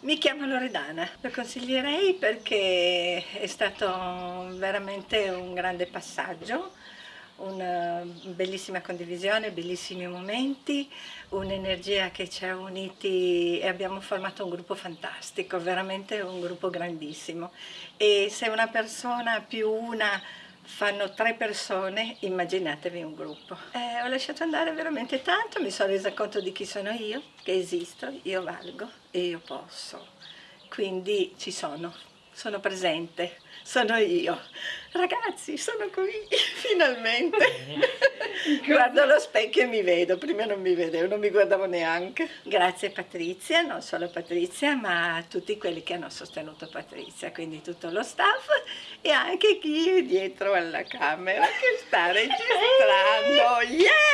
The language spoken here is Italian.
Mi chiamo Loredana, lo consiglierei perché è stato veramente un grande passaggio, una bellissima condivisione, bellissimi momenti, un'energia che ci ha uniti e abbiamo formato un gruppo fantastico, veramente un gruppo grandissimo. E se una persona più una fanno tre persone, immaginatevi un gruppo. Eh, ho lasciato andare veramente tanto, mi sono resa conto di chi sono io, che esisto, io valgo e io posso. Quindi ci sono, sono presente, sono io. Ragazzi, sono qui, finalmente. Guardo allo specchio e mi vedo, prima non mi vedevo, non mi guardavo neanche. Grazie Patrizia, non solo Patrizia, ma a tutti quelli che hanno sostenuto Patrizia, quindi tutto lo staff e anche chi è dietro alla camera che sta registrando. Yeah!